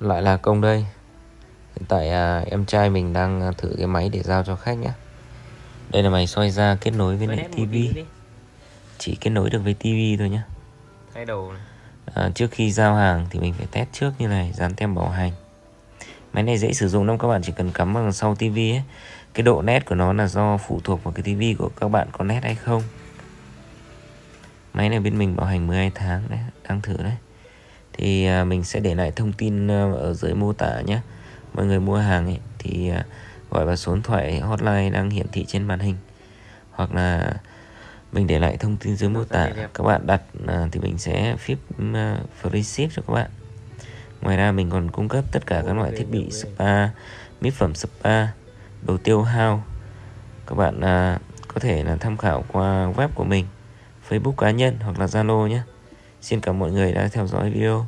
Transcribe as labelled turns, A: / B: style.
A: lại là công đây. Hiện tại à, em trai mình đang thử cái máy để giao cho khách nhé. Đây là máy xoay ra kết nối với lại tivi chỉ kết nối được với tivi thôi nhé.
B: Thay đầu này.
A: à, trước khi giao hàng thì mình phải test trước như này dán tem bảo hành. Máy này dễ sử dụng lắm các bạn chỉ cần cắm vào sau tivi ấy. Cái độ nét của nó là do phụ thuộc vào cái tivi của các bạn có nét hay không. Máy này bên mình bảo hành 12 tháng đấy đang thử đấy thì à, mình sẽ để lại thông tin à, ở dưới mô tả nhé. Mọi người mua hàng ấy, thì à, gọi vào số điện thoại hotline đang hiển thị trên màn hình. Hoặc là mình để lại thông tin dưới mô tả. Các bạn đặt thì mình sẽ ship free ship cho các bạn. Ngoài ra mình còn cung cấp tất cả các loại thiết bị spa, mỹ phẩm spa, đồ tiêu hao. Các bạn có thể là tham khảo qua web của mình, Facebook cá nhân hoặc là Zalo nhé. Xin cảm ơn mọi người đã theo dõi video.